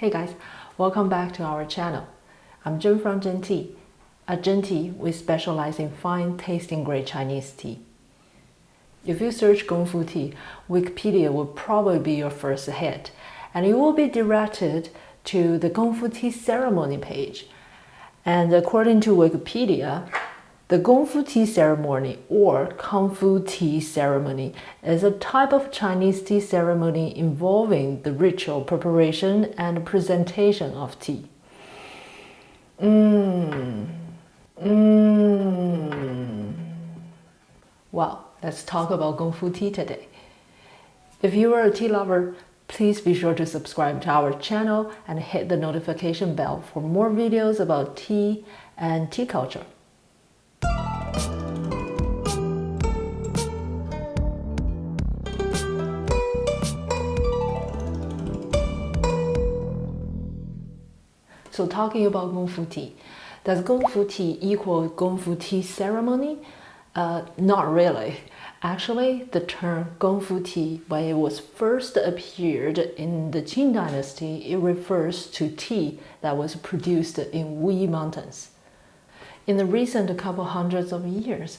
Hey guys, welcome back to our channel. I'm Zhen from Zhen Tea. At Zhen Tea, we specialize in fine tasting great Chinese tea. If you search Gongfu tea, Wikipedia will probably be your first hit, and you will be directed to the Gongfu tea ceremony page. And according to Wikipedia, the Gongfu tea ceremony or Kung Fu tea ceremony is a type of Chinese tea ceremony involving the ritual preparation and presentation of tea. Mmm. Mmm. Well, let's talk about Gongfu tea today. If you are a tea lover, please be sure to subscribe to our channel and hit the notification bell for more videos about tea and tea culture. So talking about Gongfu tea, does Gongfu tea equal Gongfu tea ceremony? Uh, not really. Actually, the term Gongfu tea, when it was first appeared in the Qing dynasty, it refers to tea that was produced in Wuyi Mountains. In the recent couple hundreds of years,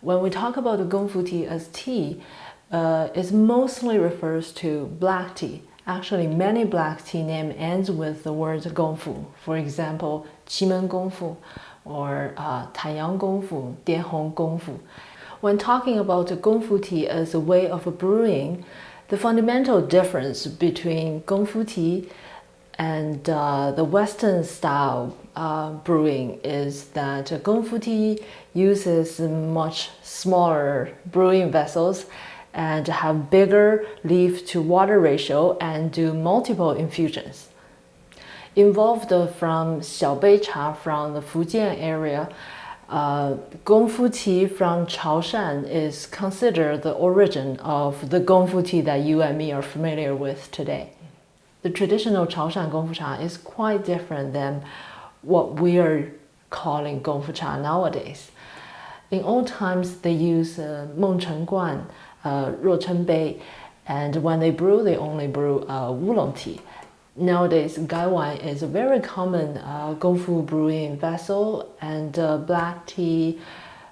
when we talk about the Gongfu tea as tea, uh, it mostly refers to black tea Actually, many black tea name ends with the word gongfu. For example, Qimen Gongfu or uh, Tanyang Gongfu, Dianhong Gongfu. When talking about Gongfu tea as a way of brewing, the fundamental difference between Gongfu tea and uh, the Western style uh, brewing is that Gongfu tea uses much smaller brewing vessels and have bigger leaf to water ratio and do multiple infusions. Involved from Xiaobei cha from the Fujian area, uh, Gongfu tea from Chaoshan is considered the origin of the Gongfu tea that you and me are familiar with today. The traditional Chaoshan Gongfu cha is quite different than what we are calling Gongfu cha nowadays. In old times, they use uh, Guan, uh, Bei, and when they brew, they only brew uh, oolong tea. Nowadays, gaiwan is a very common uh, gongfu brewing vessel, and uh, black tea,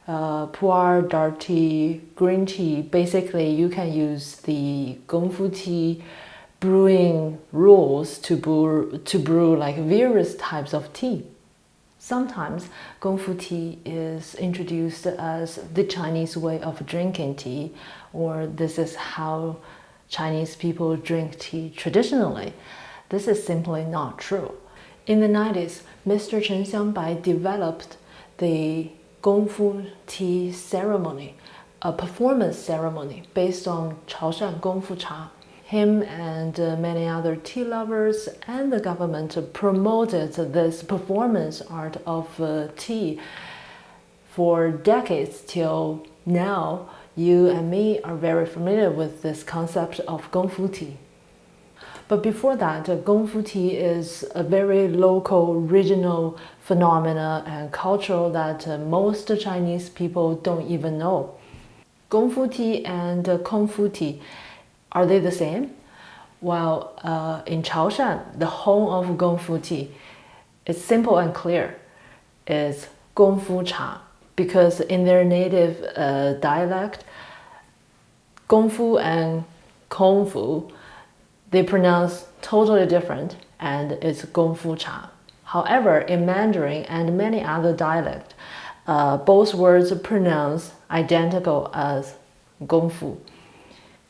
uh, pu'er, dark tea, green tea. Basically, you can use the gongfu tea brewing rules to brew to brew like various types of tea. Sometimes Gongfu tea is introduced as the Chinese way of drinking tea, or this is how Chinese people drink tea traditionally. This is simply not true. In the 90s, Mr. Chen Xiangbai developed the Gongfu tea ceremony, a performance ceremony based on Chaoshan Gongfu Cha him and uh, many other tea lovers and the government promoted this performance art of uh, tea for decades till now you and me are very familiar with this concept of gongfu tea. But before that, uh, gongfu tea is a very local, regional phenomena and cultural that most Chinese people don't even know. Gongfu tea and Kung tea are they the same? Well, uh, in Chaoshan, the home of Gongfu tea, it's simple and clear. It's Gongfu cha because in their native uh, dialect, Gongfu and Kungfu, they pronounce totally different and it's Gongfu cha. However, in Mandarin and many other dialects, uh, both words pronounce identical as Gongfu.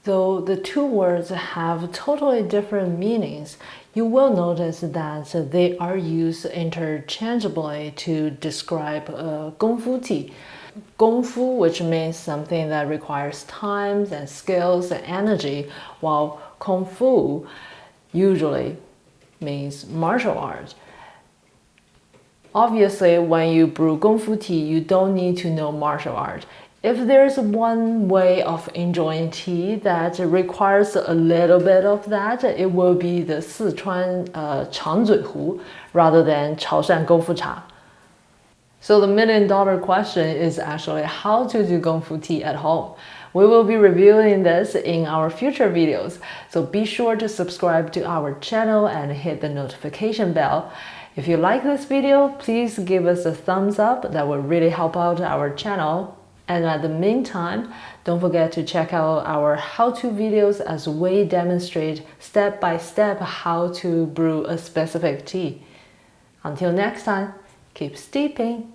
Though the two words have totally different meanings, you will notice that they are used interchangeably to describe uh, Gongfu tea. Gongfu, which means something that requires time and skills and energy, while Kung Fu usually means martial art. Obviously, when you brew Gongfu tea, you don't need to know martial art. If there's one way of enjoying tea that requires a little bit of that, it will be the Sichuan uh, Changzui rather than Chaoshan Gongfu Cha. So the million dollar question is actually how to do Gongfu tea at home. We will be reviewing this in our future videos, so be sure to subscribe to our channel and hit the notification bell. If you like this video, please give us a thumbs up. That will really help out our channel. And at the meantime, don't forget to check out our how-to videos as we demonstrate step by step how to brew a specific tea. Until next time, keep steeping.